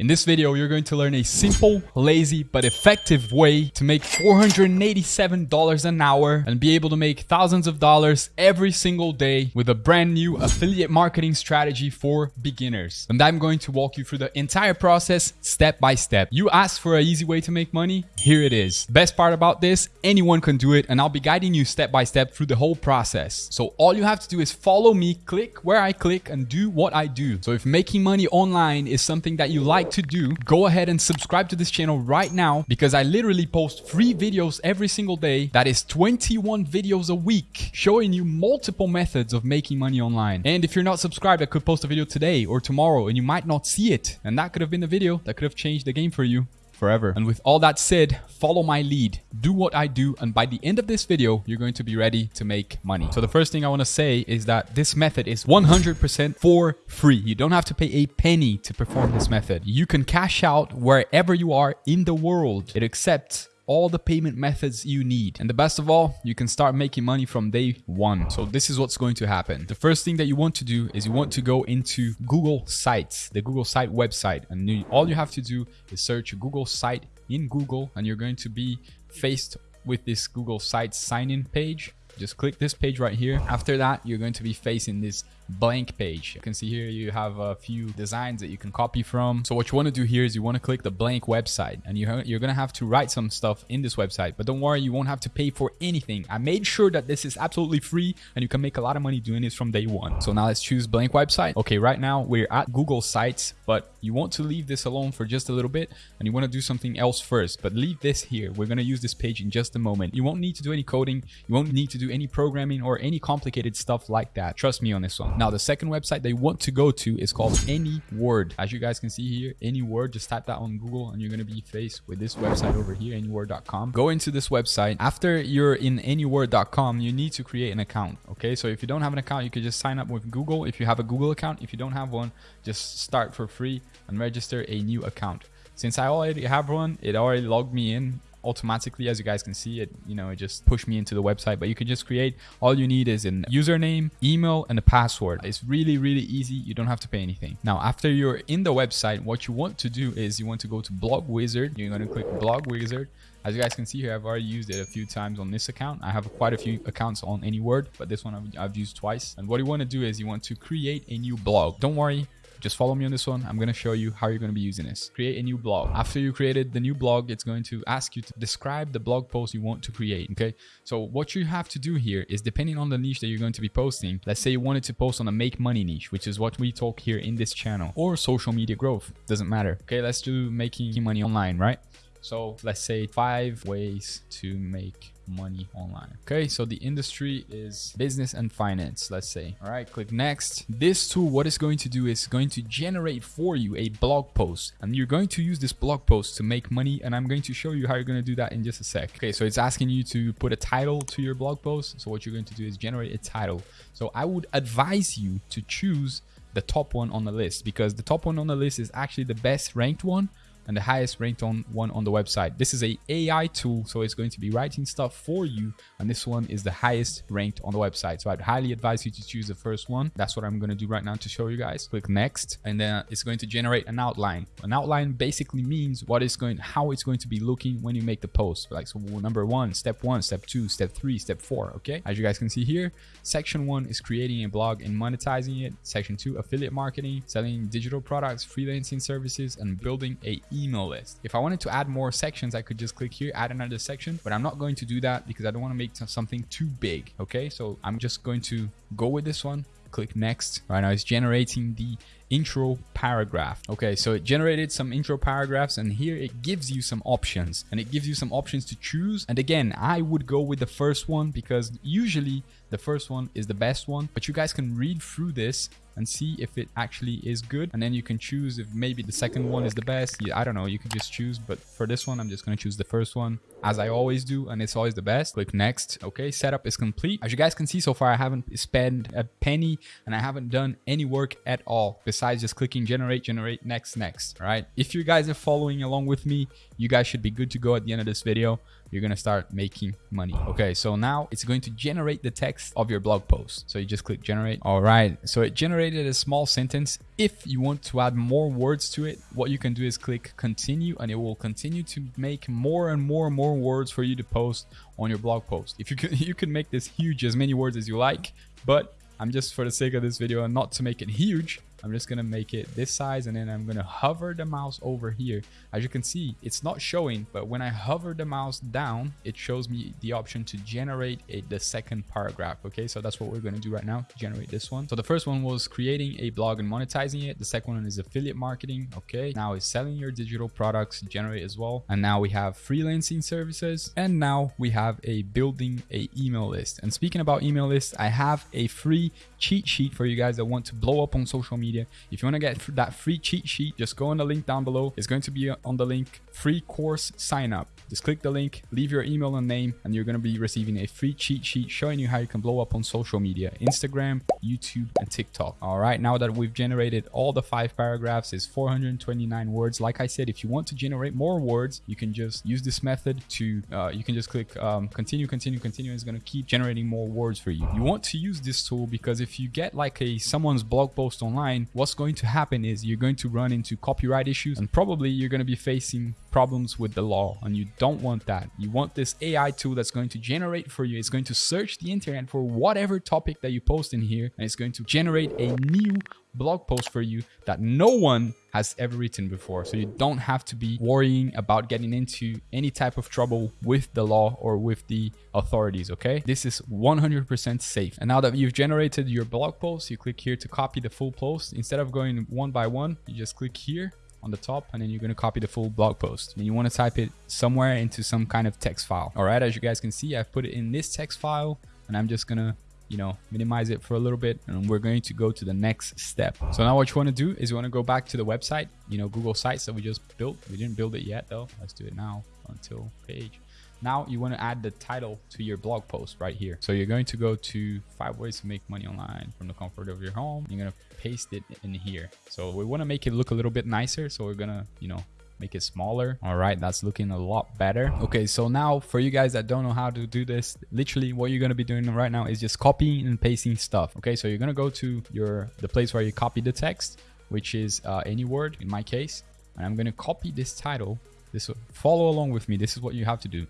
In this video, you're going to learn a simple, lazy, but effective way to make $487 an hour and be able to make thousands of dollars every single day with a brand new affiliate marketing strategy for beginners. And I'm going to walk you through the entire process step by step. You asked for an easy way to make money, here it is. Best part about this, anyone can do it and I'll be guiding you step by step through the whole process. So all you have to do is follow me, click where I click and do what I do. So if making money online is something that you like like to do, go ahead and subscribe to this channel right now because I literally post free videos every single day. That is 21 videos a week showing you multiple methods of making money online. And if you're not subscribed, I could post a video today or tomorrow and you might not see it. And that could have been the video that could have changed the game for you forever. And with all that said, follow my lead, do what I do, and by the end of this video, you're going to be ready to make money. So the first thing I want to say is that this method is 100% for free. You don't have to pay a penny to perform this method. You can cash out wherever you are in the world. It accepts all the payment methods you need. And the best of all, you can start making money from day one. So this is what's going to happen. The first thing that you want to do is you want to go into Google Sites, the Google site website. And all you have to do is search Google site in Google and you're going to be faced with this Google Sites sign-in page. Just click this page right here. After that, you're going to be facing this blank page. You can see here you have a few designs that you can copy from. So what you want to do here is you want to click the blank website and you you're going to have to write some stuff in this website. But don't worry, you won't have to pay for anything. I made sure that this is absolutely free and you can make a lot of money doing this from day one. So now let's choose blank website. Okay, right now we're at Google Sites, but you want to leave this alone for just a little bit and you want to do something else first. But leave this here. We're going to use this page in just a moment. You won't need to do any coding. You won't need to do any programming or any complicated stuff like that. Trust me on this one. Now, the second website they want to go to is called AnyWord. As you guys can see here, AnyWord, just type that on Google and you're going to be faced with this website over here, anyword.com. Go into this website. After you're in anyword.com, you need to create an account. Okay, so if you don't have an account, you can just sign up with Google. If you have a Google account, if you don't have one, just start for free and register a new account. Since I already have one, it already logged me in automatically as you guys can see it you know it just pushed me into the website but you can just create all you need is an username email and a password it's really really easy you don't have to pay anything now after you're in the website what you want to do is you want to go to blog wizard you're going to click blog wizard as you guys can see here, I've already used it a few times on this account. I have quite a few accounts on AnyWord, but this one I've, I've used twice. And what you want to do is you want to create a new blog. Don't worry, just follow me on this one. I'm going to show you how you're going to be using this. Create a new blog. After you created the new blog, it's going to ask you to describe the blog post you want to create. Okay. So what you have to do here is depending on the niche that you're going to be posting, let's say you wanted to post on a make money niche, which is what we talk here in this channel or social media growth. Doesn't matter. Okay. Let's do making money online, right? So let's say five ways to make money online. Okay, so the industry is business and finance, let's say. All right, click next. This tool, what it's going to do is going to generate for you a blog post and you're going to use this blog post to make money and I'm going to show you how you're going to do that in just a sec. Okay, so it's asking you to put a title to your blog post. So what you're going to do is generate a title. So I would advise you to choose the top one on the list because the top one on the list is actually the best ranked one and the highest ranked on one on the website. This is a AI tool, so it's going to be writing stuff for you. And this one is the highest ranked on the website. So I'd highly advise you to choose the first one. That's what I'm going to do right now to show you guys. Click next, and then it's going to generate an outline. An outline basically means what is going, how it's going to be looking when you make the post. Like so number one, step one, step two, step three, step four. Okay. As you guys can see here, section one is creating a blog and monetizing it. Section two, affiliate marketing, selling digital products, freelancing services, and building a email list. If I wanted to add more sections, I could just click here, add another section, but I'm not going to do that because I don't want to make something too big. Okay, so I'm just going to go with this one, click next. Right now it's generating the intro paragraph. Okay, so it generated some intro paragraphs and here it gives you some options and it gives you some options to choose. And again, I would go with the first one because usually the first one is the best one, but you guys can read through this and see if it actually is good. And then you can choose if maybe the second one is the best. I don't know. You can just choose. But for this one, I'm just going to choose the first one. As I always do, and it's always the best. Click next. Okay, setup is complete. As you guys can see so far, I haven't spent a penny and I haven't done any work at all besides just clicking generate, generate, next, next. Right. If you guys are following along with me, you guys should be good to go at the end of this video you're gonna start making money okay so now it's going to generate the text of your blog post so you just click generate all right so it generated a small sentence if you want to add more words to it what you can do is click continue and it will continue to make more and more and more words for you to post on your blog post. If you can you can make this huge as many words as you like but I'm just for the sake of this video and not to make it huge I'm just gonna make it this size and then I'm gonna hover the mouse over here. As you can see, it's not showing, but when I hover the mouse down, it shows me the option to generate a, the second paragraph. Okay, so that's what we're gonna do right now, generate this one. So the first one was creating a blog and monetizing it. The second one is affiliate marketing. Okay, now is selling your digital products, generate as well. And now we have freelancing services. And now we have a building a email list. And speaking about email lists, I have a free cheat sheet for you guys that want to blow up on social media media. If you want to get that free cheat sheet, just go on the link down below. It's going to be on the link free course sign up. Just click the link, leave your email and name, and you're going to be receiving a free cheat sheet showing you how you can blow up on social media, Instagram, YouTube, and TikTok. All right, now that we've generated all the five paragraphs, is 429 words. Like I said, if you want to generate more words, you can just use this method to, uh, you can just click um, continue, continue, continue. It's going to keep generating more words for you. You want to use this tool because if you get like a someone's blog post online, what's going to happen is you're going to run into copyright issues and probably you're going to be facing problems with the law and you don't want that. You want this AI tool that's going to generate for you. It's going to search the internet for whatever topic that you post in here and it's going to generate a new blog post for you that no one has ever written before. So you don't have to be worrying about getting into any type of trouble with the law or with the authorities, okay? This is 100% safe. And now that you've generated your blog post, you click here to copy the full post. Instead of going one by one, you just click here on the top and then you're going to copy the full blog post. And you want to type it somewhere into some kind of text file. All right as you guys can see i've put it in this text file and i'm just gonna you know minimize it for a little bit and we're going to go to the next step. So now what you want to do is you want to go back to the website you know google sites that we just built. We didn't build it yet though. Let's do it now until page now you want to add the title to your blog post right here. So you're going to go to five ways to make money online from the comfort of your home. You're going to paste it in here. So we want to make it look a little bit nicer. So we're going to, you know, make it smaller all right that's looking a lot better okay so now for you guys that don't know how to do this literally what you're going to be doing right now is just copying and pasting stuff okay so you're going to go to your the place where you copy the text which is uh, AnyWord in my case and i'm going to copy this title this follow along with me this is what you have to do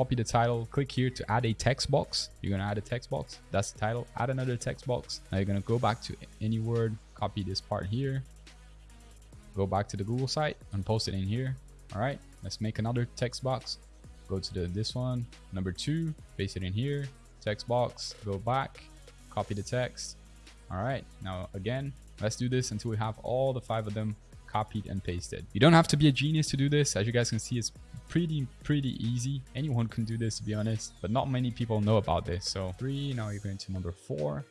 copy the title, click here to add a text box. You're gonna add a text box. That's the title. Add another text box. Now you're gonna go back to AnyWord, copy this part here, go back to the Google site and post it in here. All right, let's make another text box. Go to the this one, number two, paste it in here, text box, go back, copy the text. All right, now again, let's do this until we have all the five of them copied and pasted. You don't have to be a genius to do this. As you guys can see, it's pretty, pretty easy. Anyone can do this, to be honest, but not many people know about this. So three, now you're going to number four,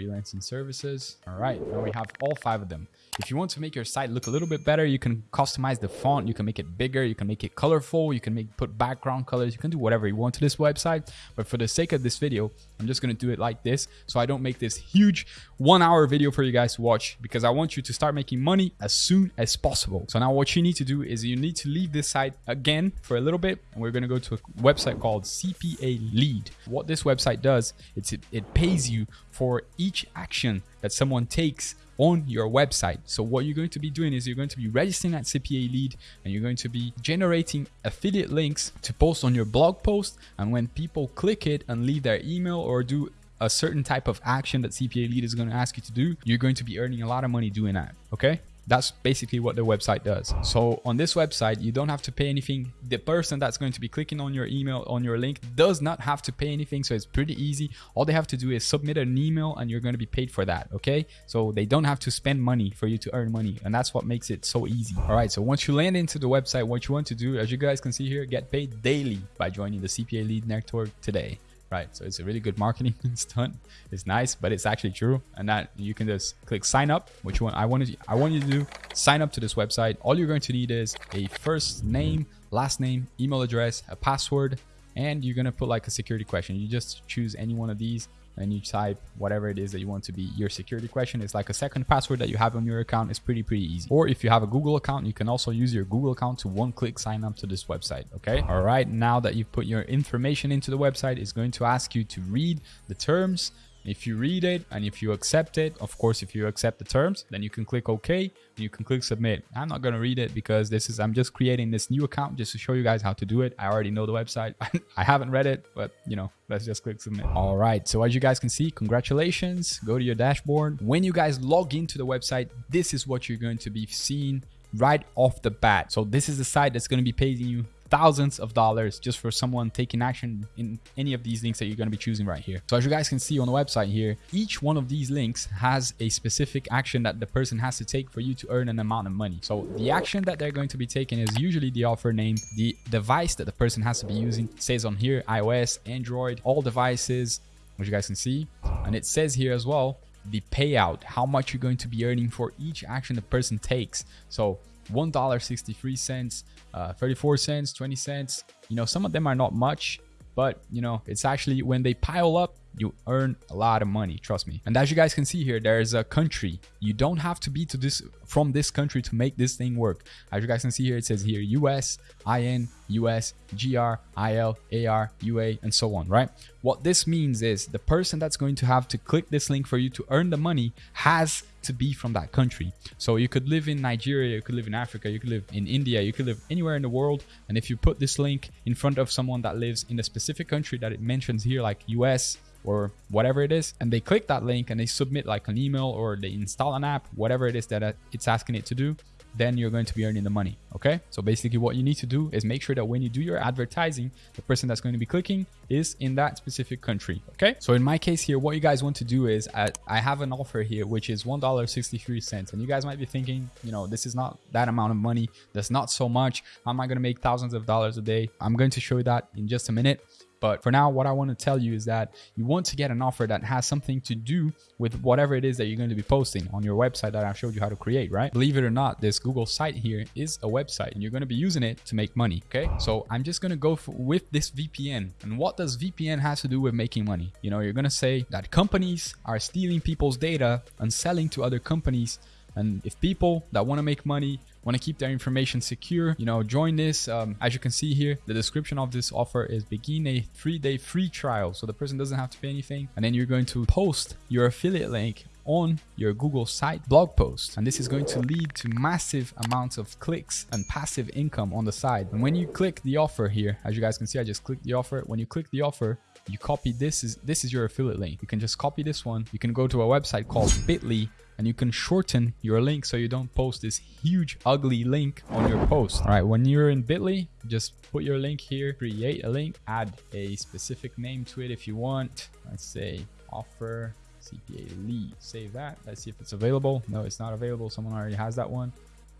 freelancing services. All right, now we have all five of them. If you want to make your site look a little bit better, you can customize the font. You can make it bigger. You can make it colorful. You can make put background colors. You can do whatever you want to this website. But for the sake of this video, I'm just to do it like this. So I don't make this huge one hour video for you guys to watch because I want you to start making money as soon as possible. So now what you need to do is you need to leave this site again for a little bit. And we're to go to a website called CPA Lead. What this website does, it's it, it pays you for each action that someone takes on your website. So what you're going to be doing is you're going to be registering at CPA lead and you're going to be generating affiliate links to post on your blog post. And when people click it and leave their email or do a certain type of action that CPA lead is going to ask you to do, you're going to be earning a lot of money doing that. Okay. That's basically what the website does. So on this website, you don't have to pay anything. The person that's going to be clicking on your email, on your link does not have to pay anything. So it's pretty easy. All they have to do is submit an email and you're going to be paid for that. Okay. So they don't have to spend money for you to earn money. And that's what makes it so easy. All right. So once you land into the website, what you want to do, as you guys can see here, get paid daily by joining the CPA Lead Network today right? So it's a really good marketing stunt. It's nice, but it's actually true. And that you can just click sign up, which one I wanted I want you to do. Sign up to this website. All you're going to need is a first name, last name, email address, a password, and you're gonna put like a security question. You just choose any one of these and you type whatever it is that you want to be your security question. It's like a second password that you have on your account. It's pretty, pretty easy. Or if you have a Google account, you can also use your Google account to one click sign up to this website. Okay. All right. Now that you've put your information into the website, it's going to ask you to read the terms if you read it and if you accept it, of course, if you accept the terms, then you can click OK you can click submit. I'm not going to read it because this is, I'm just creating this new account just to show you guys how to do it. I already know the website. I haven't read it, but you know, let's just click submit. All right. So as you guys can see, congratulations. Go to your dashboard. When you guys log into the website, this is what you're going to be seeing right off the bat. So this is the site that's going to be paying you thousands of dollars just for someone taking action in any of these links that you're going to be choosing right here. So as you guys can see on the website here, each one of these links has a specific action that the person has to take for you to earn an amount of money. So the action that they're going to be taking is usually the offer name, the device that the person has to be using it says on here, iOS, Android, all devices, which you guys can see. And it says here as well, the payout, how much you're going to be earning for each action the person takes. So $1.63, uh, 34 cents, 20 cents. You know, some of them are not much, but you know, it's actually when they pile up, you earn a lot of money trust me. And as you guys can see here there's a country. You don't have to be to this from this country to make this thing work. As you guys can see here it says here us in us gr il ar ua and so on right? What this means is the person that's going to have to click this link for you to earn the money has to be from that country. So you could live in nigeria you could live in africa you could live in india you could live anywhere in the world. And if you put this link in front of someone that lives in a specific country that it mentions here like us or whatever it is and they click that link and they submit like an email or they install an app whatever it is that uh, it's asking it to do then you're going to be earning the money okay? So basically what you need to do is make sure that when you do your advertising the person that's going to be clicking is in that specific country okay? So in my case here what you guys want to do is I, uh, I have an offer here which is one dollar 63 cents and you guys might be thinking you know this is not that amount of money that's not so much how am i going to make thousands of dollars a day? I'm going to show you that in just a minute but for now, what I want to tell you is that you want to get an offer that has something to do with whatever it is that you're going to be posting on your website that I showed you how to create, right? Believe it or not, this Google site here is a website and you're going to be using it to make money. Okay. So I'm just going to go for, with this VPN. And what does VPN has to do with making money? You know, you're going to say that companies are stealing people's data and selling to other companies and if people that want to make money want to keep their information secure, you know, join this. Um, as you can see here, the description of this offer is begin a three-day free trial. So the person doesn't have to pay anything. And then you're going to post your affiliate link on your Google site blog post. And this is going to lead to massive amounts of clicks and passive income on the side. And when you click the offer here, as you guys can see, I just clicked the offer. When you click the offer, you copy this is this is your affiliate link. You can just copy this one. You can go to a website called bit.ly and you can shorten your link so you don't post this huge ugly link on your post. All right, when you're in Bitly, just put your link here, create a link, add a specific name to it if you want. Let's say offer CPA lead. Save that. Let's see if it's available. No, it's not available. Someone already has that one.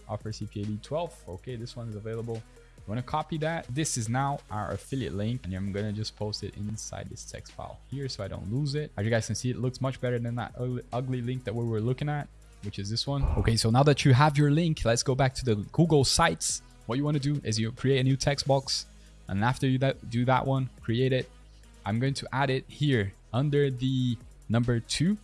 Offer CPA lead 12. Okay, this one is available. I'm going to copy that. This is now our affiliate link and I'm going to just post it inside this text file here so I don't lose it. As you guys can see, it looks much better than that ugly link that we were looking at, which is this one. Okay, so now that you have your link, let's go back to the Google Sites. What you want to do is you create a new text box and after you that, do that one, create it. I'm going to add it here under the number two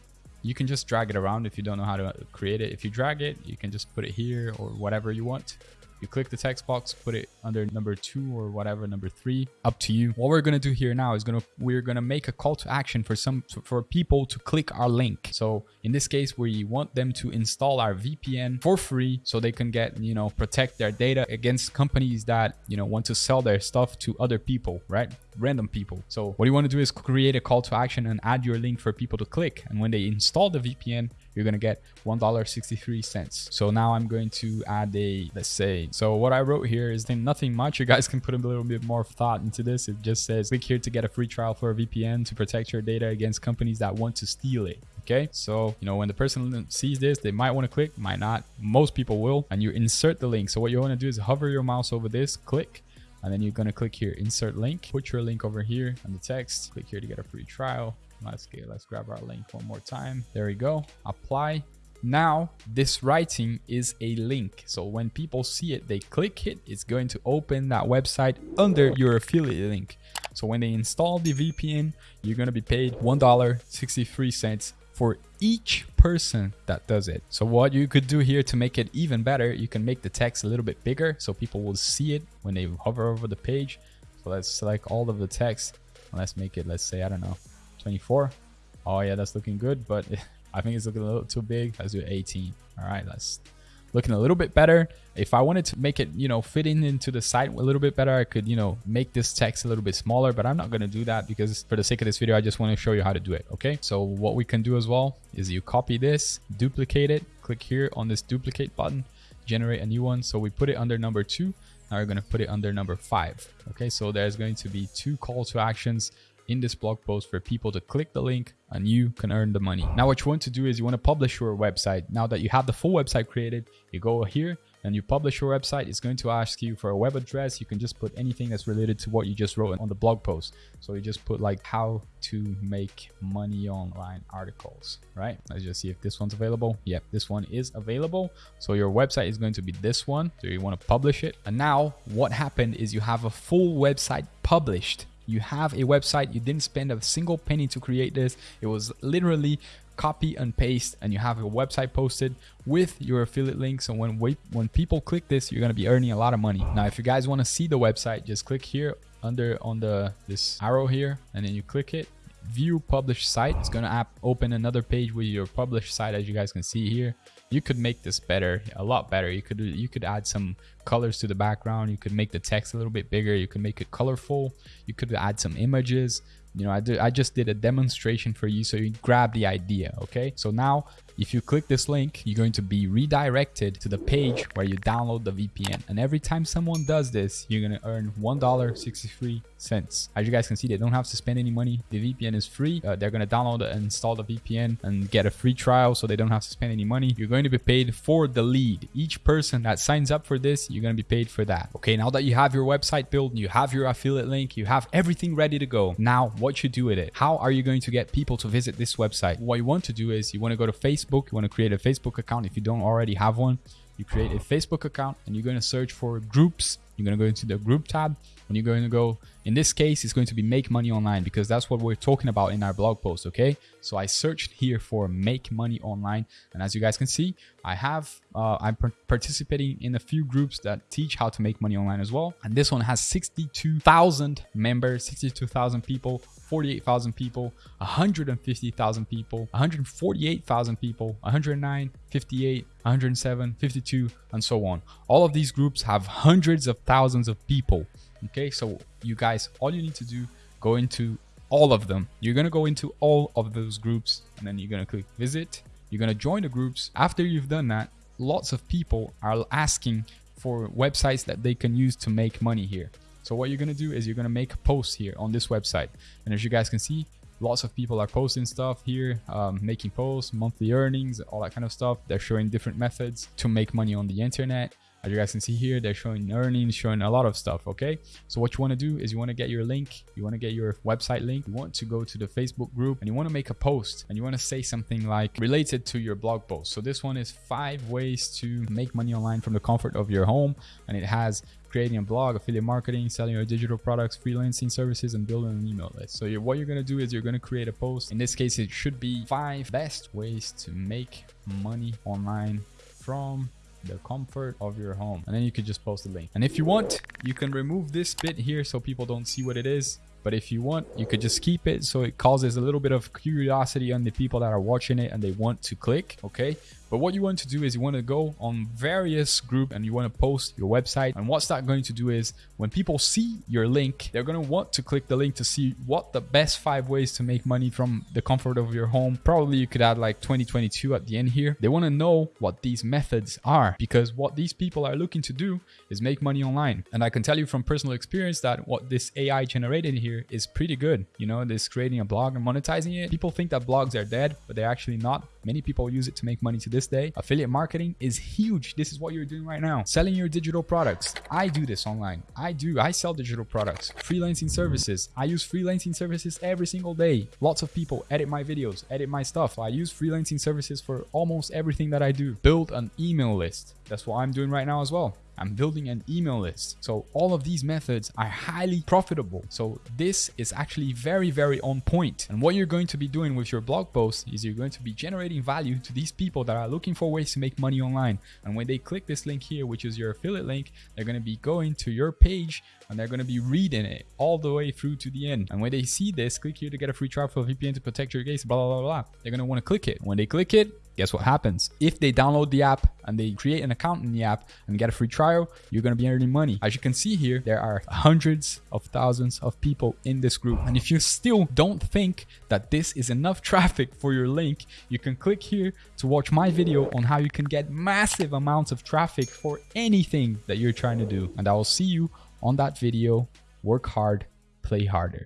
you can just drag it around if you don't know how to create it. If you drag it, you can just put it here or whatever you want. You click the text box, put it under number two or whatever, number three, up to you. What we're to do here now is to, we're to make a call to action for some, for people to click our link. So in this case, we want them to install our VPN for free so they can get, you know, protect their data against companies that, you know, want to sell their stuff to other people, right? Random people. So what you want to do is create a call to action and add your link for people to click. And when they install the VPN, you're going to get $1.63. So now I'm going to add a, let's say, so what I wrote here is nothing much. You guys can put a little bit more thought into this. It just says click here to get a free trial for a VPN to protect your data against companies that want to steal it okay so you know when the person sees this they might want to click might not most people will and you insert the link so what you want to do is hover your mouse over this click and then you're going to click here insert link. Put your link over here on the text. Click here to get a free trial. Let's get let's grab our link one more time. There we go. Apply. Now, this writing is a link. So when people see it, they click it, it's going to open that website under your affiliate link. So when they install the VPN, you're going to be paid $1.63 for each person that does it. So what you could do here to make it even better, you can make the text a little bit bigger so people will see it when they hover over the page. So let's select all of the text let's make it, let's say, I don't know, 24. Oh yeah, that's looking good, but I think it's looking a little too big. Let's do 18. All right, let's looking a little bit better. If I wanted to make it, you know, fitting into the site a little bit better, I could, you know, make this text a little bit smaller, but I'm not going to do that because for the sake of this video, I just want to show you how to do it. Okay. So what we can do as well is you copy this, duplicate it, click here on this duplicate button, generate a new one. So we put it under number two. Now we're going to put it under number five. Okay. So there's going to be two call to actions in this blog post for people to click the link and you can earn the money. Now what you want to do is you want to publish your website. Now that you have the full website created, you go here and you publish your website. It's going to ask you for a web address. You can just put anything that's related to what you just wrote on the blog post. So you just put like how to make money online articles, right? Let's just see if this one's available. Yep, this one is available. So your website is going to be this one. So you want to publish it. And now what happened is you have a full website published you have a website you didn't spend a single penny to create this. It was literally copy and paste and you have a website posted with your affiliate link so when we, when people click this you're going to be earning a lot of money. Now if you guys want to see the website just click here under on the this arrow here and then you click it view published site. It's going to open another page with your published site as you guys can see here. You could make this better a lot better. You could you could add some colors to the background. You could make the text a little bit bigger. You could make it colorful. You could add some images. You know I, I just did a demonstration for you so you grab the idea okay? So now if you click this link, you're going to be redirected to the page where you download the VPN. And every time someone does this, you're going to earn $1.63. As you guys can see, they don't have to spend any money. The VPN is free. Uh, they're going to download and install the VPN and get a free trial so they don't have to spend any money. You're going to be paid for the lead. Each person that signs up for this, you're going to be paid for that. Okay, now that you have your website built, you have your affiliate link, you have everything ready to go. Now, what you do with it? How are you going to get people to visit this website? What you want to do is you want to go to Facebook Facebook. You want to create a Facebook account if you don't already have one. You create a Facebook account and you're going to search for groups. You're going to go into the group tab. When you're going to go, in this case, it's going to be make money online because that's what we're talking about in our blog post. Okay. So I searched here for make money online. And as you guys can see, I have, uh, I'm participating in a few groups that teach how to make money online as well. And this one has 62,000 members, 62,000 people 48,000 people, 150,000 people, 148,000 people, 109, 58, 107, 52, and so on. All of these groups have hundreds of thousands of people. Okay, so you guys, all you need to do, go into all of them. You're gonna go into all of those groups and then you're gonna click visit. You're gonna join the groups. After you've done that, lots of people are asking for websites that they can use to make money here. So what you're going to do is you're going to make a post here on this website. And as you guys can see, lots of people are posting stuff here, um, making posts, monthly earnings, all that kind of stuff. They're showing different methods to make money on the internet. As you guys can see here, they're showing earnings, showing a lot of stuff, okay? So what you want to do is you want to get your link, you want to get your website link, you want to go to the Facebook group and you want to make a post and you want to say something like related to your blog post. So this one is five ways to make money online from the comfort of your home and it has creating a blog, affiliate marketing, selling your digital products, freelancing services, and building an email list. So what you're going to do is you're going to create a post. In this case, it should be five best ways to make money online from the comfort of your home. And then you could just post the link. And if you want you can remove this bit here so people don't see what it is. But if you want you could just keep it so it causes a little bit of curiosity on the people that are watching it and they want to click okay but what you want to do is you want to go on various group and you want to post your website. And what's that going to do is when people see your link, they're going to want to click the link to see what the best five ways to make money from the comfort of your home. Probably you could add like 2022 at the end here. They want to know what these methods are because what these people are looking to do is make money online. And I can tell you from personal experience that what this AI generated here is pretty good. You know, this creating a blog and monetizing it. People think that blogs are dead, but they're actually not. Many people use it to make money today this day. Affiliate marketing is huge. This is what you're doing right now. Selling your digital products. I do this online. I do. I sell digital products. Freelancing services. I use freelancing services every single day. Lots of people edit my videos, edit my stuff. I use freelancing services for almost everything that I do. Build an email list. That's what I'm doing right now as well. I'm building an email list. So all of these methods are highly profitable. So this is actually very, very on point. And what you're going to be doing with your blog post is you're going to be generating value to these people that are looking for ways to make money online. And when they click this link here, which is your affiliate link, they're going to be going to your page and they're going to be reading it all the way through to the end. And when they see this, click here to get a free trial for VPN to protect your case, blah, blah, blah, blah. They're going to want to click it. When they click it, guess what happens? If they download the app and they create an account in the app and get a free trial, you're going to be earning money. As you can see here, there are hundreds of thousands of people in this group. And if you still don't think that this is enough traffic for your link, you can click here to watch my video on how you can get massive amounts of traffic for anything that you're trying to do. And I will see you on that video. Work hard, play harder.